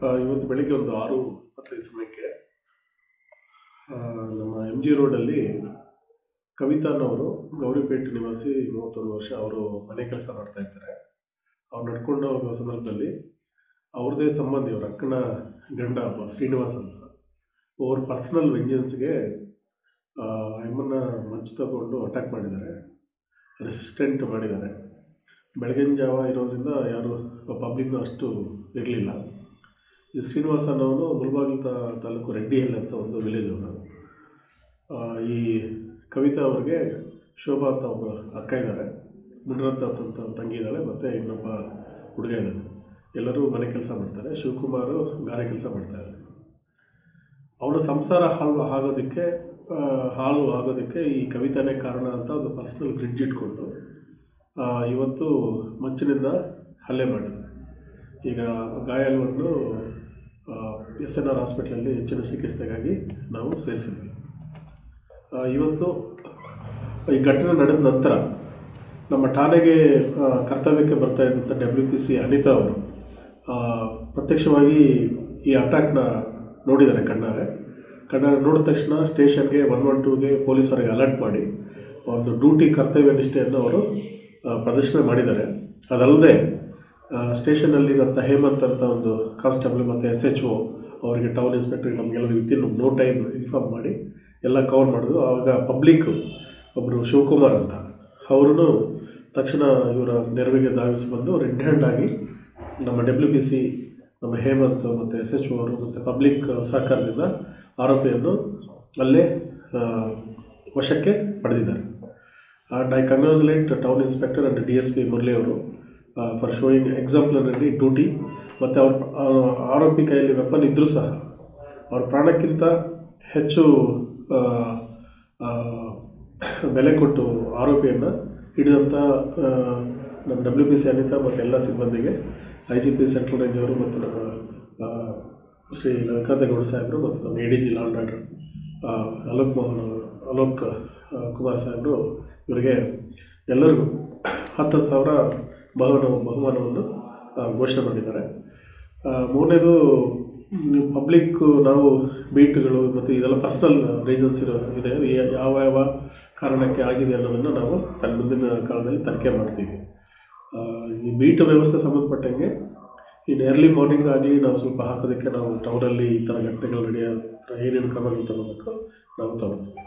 ಇವತ್ತು ಬೆಳಿಗ್ಗೆ ಒಂದು ಆರು ಇಪ್ಪತ್ತೈದು ಸಮಯಕ್ಕೆ ನಮ್ಮ ಎಂ ಜಿ ರೋಡಲ್ಲಿ ಕವಿತಾನವರು, ಗೌರಿಪೇಟೆ ನಿವಾಸಿ ಮೂವತ್ತೊಂದು ವರ್ಷ ಅವರು ಮನೆ ಕೆಲಸ ಮಾಡ್ತಾ ಇರ್ತಾರೆ ಅವ್ರು ನಡ್ಕೊಂಡು ಹೋಗುವ ಸಂದರ್ಭದಲ್ಲಿ ಅವ್ರದ್ದೇ ಸಂಬಂಧಿ, ಅವ್ರ ಅಕ್ಕನ ಗಂಡ ಒಬ್ಬ ಶ್ರೀನಿವಾಸ್ ಅಂತ. ಅವ್ರ ಪರ್ಸ್ನಲ್ ವೆಂಜನ್ಸ್ಗೆ ಎಮ್ಮನ್ನ ಮಚ್ಚು ತಗೊಂಡು ಅಟ್ಯಾಕ್ ಮಾಡಿದ್ದಾರೆ. ರೆಸಿಸ್ಟೆಂಟ್ ಮಾಡಿದ್ದಾರೆ. ಬೆಳಗಿನ ಜಾವ ಇರೋದ್ರಿಂದ ಯಾರು ಪಬ್ಲಿಕ್ನ ಅಷ್ಟು ಇರಲಿಲ್ಲ. ಈ ಶ್ರೀನಿವಾಸ ಅನ್ನೋನು ಮುಲ್ಬಾಗಿಲು ತಾ, ತಾಲೂಕು ರೆಡ್ಡಿಹಳ್ಳಿ ಅಂತ ಒಂದು ವಿಲೇಜ್ ಅವನು. ಈ ಕವಿತಾ ಅವ್ರಿಗೆ ಶೋಭಾ ಅಂತ ಒಬ್ಬ ಅಕ್ಕ ಇದ್ದಾರೆ ಮುನಿರತ್ನ ಅಂತ ತಂಗಿ ಇದ್ದಾಳೆ ಮತ್ತು ಇನ್ನೊಬ್ಬ ಹುಡುಗ ಇದ್ದಾನೆ ಎಲ್ಲರೂ ಮನೆ ಕೆಲಸ ಮಾಡ್ತಾರೆ. ಶಿವಕುಮಾರು ಗಾರೆ ಕೆಲಸ ಮಾಡ್ತಾರೆ ಅವನ ಸಂಸಾರ ಹಾಳು ಆಗೋದಕ್ಕೆ ಹಾಳು ಆಗೋದಕ್ಕೆ ಈ ಕವಿತಾನೇ ಕಾರಣ ಅಂತ ಒಂದು ಪರ್ಸ್ನಲ್ ಗ್ರಿಡ್ಜ್ ಇಟ್ಕೊಂಡು ಇವತ್ತು ಮಂಚಿನಿಂದ ಹಲ್ಲೆ ಮಾಡಿದ್ದಾರೆ ಈಗ ಗಾಯಾಳುವನ್ನು ಎಸ್ ಎನ್ ಆರ್ ಹಾಸ್ಪಿಟ್ಲಲ್ಲಿ ಹೆಚ್ಚಿನ ಚಿಕಿತ್ಸೆಗಾಗಿ ನಾವು ಸೇರಿಸಿದ್ವಿ. ಇವತ್ತು ಈ ಘಟನೆ ನಡೆದ ನಂತರ ನಮ್ಮ ಠಾಣೆಗೆ ಕರ್ತವ್ಯಕ್ಕೆ ಬರ್ತಾ ಇದ್ದಂಥ ಡಬ್ಲ್ಯೂ ಪಿ ಸಿ ಅನಿತಾ ಅವರು ಪ್ರತ್ಯಕ್ಷವಾಗಿ ಈ ಅಟ್ಯಾಕ್ನ ನೋಡಿದ್ದಾರೆ ಕಣ್ಣಾರೆ. ಕಣ್ಣಾರೆ ನೋಡಿದ ತಕ್ಷಣ ಸ್ಟೇಷನ್ಗೆ ಒನ್ ಒನ್ ಟೂಗೆ ಪೊಲೀಸರಿಗೆ ಅಲರ್ಟ್ ಮಾಡಿ ಒಂದು ಡ್ಯೂಟಿ ಕರ್ತವ್ಯ ನಿಷ್ಠೆಯನ್ನು ಅವರು ಪ್ರದರ್ಶನ ಮಾಡಿದ್ದಾರೆ. ಅದಲ್ಲದೆ ಸ್ಟೇಷನಲ್ಲಿರೋಂಥ ಹೇಮಂತ್ ಅಂತ ಒಂದು ಕಾನ್ಸ್ಟೇಬಲ್ ಮತ್ತು ಎಸ್ ಎಚ್ ಓ ಅವರಿಗೆ ಟೌನ್ ಇನ್ಸ್ಪೆಕ್ಟರ್ ನಮಗೆಲ್ಲ ವಿತಿನ್ ನೋ ಟೈಮ್ ಇನ್ಫಾರ್ಮ್ ಮಾಡಿ ಎಲ್ಲ ಕವರ್ ಮಾಡಿದ್ರು. ಆವಾಗ ಪಬ್ಲಿಕ್ ಒಬ್ಬರು ಶಿವಕುಮಾರ್ ಅಂತ ಅವರು ತಕ್ಷಣ ಇವರ ನೆರವಿಗೆ ಧಾವಿಸಿ ಬಂದು ರೆಡ್ ಹ್ಯಾಂಡ್ ಆಗಿ ನಮ್ಮ ಡಬ್ಲ್ಯೂ ಬಿ ಸಿ ನಮ್ಮ ಹೇಮಂತ್ ಮತ್ತು ಎಸ್ ಎಚ್ ಅವರು ಮತ್ತು ಪಬ್ಲಿಕ್ ಸರ್ಕಾರದಿಂದ ಆರೋಪಿಯನ್ನು ಅಲ್ಲೇ ವಶಕ್ಕೆ ಪಡೆದಿದ್ದಾರೆ. And I congratulate town inspector and D S P Murali ಅವರು. ಫಾರ್ ಶೋಯಿಂಗ್ ಎಕ್ಸಾಂಪ್ಲರಿ ಡ್ಯೂಟಿ ಮತ್ತು ಅವ್ರ ಆರೋಪಿ ಕೈಯಲ್ಲಿ ವೆಪನ್ ಇದ್ದರೂ ಸಹ, ಅವ್ರ ಪ್ರಾಣಕ್ಕಿಂತ ಹೆಚ್ಚು ಬೆಲೆ ಕೊಟ್ಟು ಆರೋಪಿಯನ್ನು ಹಿಡಿದಂಥ ನಮ್ಮ ಡಬ್ಲ್ಯೂ ಪಿ ಸಿ ಅನಿತಾ ಮತ್ತು ಎಲ್ಲ ಸಿಬ್ಬಂದಿಗೆ I G P central range ಅವರು ಮತ್ತು ನಮ್ಮ ಶ್ರೀ ವೆಂಕಟೇಗೌಡ ಸಾಹೇಬರು ಮತ್ತು ನಮ್ಮ A D G law and order Alok Mohan ಅವರು, ಅಲೋಕ್ ಕುಮಾರ್ ಸಾಹೇಬರು, ಇವರಿಗೆ ಎಲ್ಲರಿಗೂ ಹತ್ತು ಸಾವಿರ ಬಹುಮಾನ ಬಹುಮಾನವನ್ನು ಘೋಷಣೆ ಮಾಡಿದ್ದಾರೆ. ಮೂರನೇದು ಪಬ್ಲಿಕ್ ನಾವು ಬೀಟ್ಗಳು ಮತ್ತು ಇದೆಲ್ಲ ಪರ್ಸ್ನಲ್ ರೀಸನ್ಸ್ ಇರೋ ಇದೆ. ಯಾವ ಯಾವ ಕಾರಣಕ್ಕೆ ಆಗಿದೆ ಅನ್ನೋದನ್ನು ನಾವು ತನ್ನ ಮುಂದಿನ ಕಾಲದಲ್ಲಿ ತನಿಖೆ ಮಾಡ್ತೀವಿ. ಈ ಬೀಟ್ ವ್ಯವಸ್ಥೆ ಸಂಬಂಧಪಟ್ಟಂಗೆ ಇನ್ನು ಎರ್ಲಿ ಮಾರ್ನಿಂಗ್ ಆಗಲಿ ನಾವು ಸ್ವಲ್ಪ ಹಾಕೋದಕ್ಕೆ ನಾವು ಟೌನಲ್ಲಿ ಈ ಥರ ಘಟನೆಗಳು ನಡೆಯೋ ಏನೇನು ಕ್ರಮಗಳು ತಗೋಬೇಕು ನಾವು ತಗೋತೀವಿ?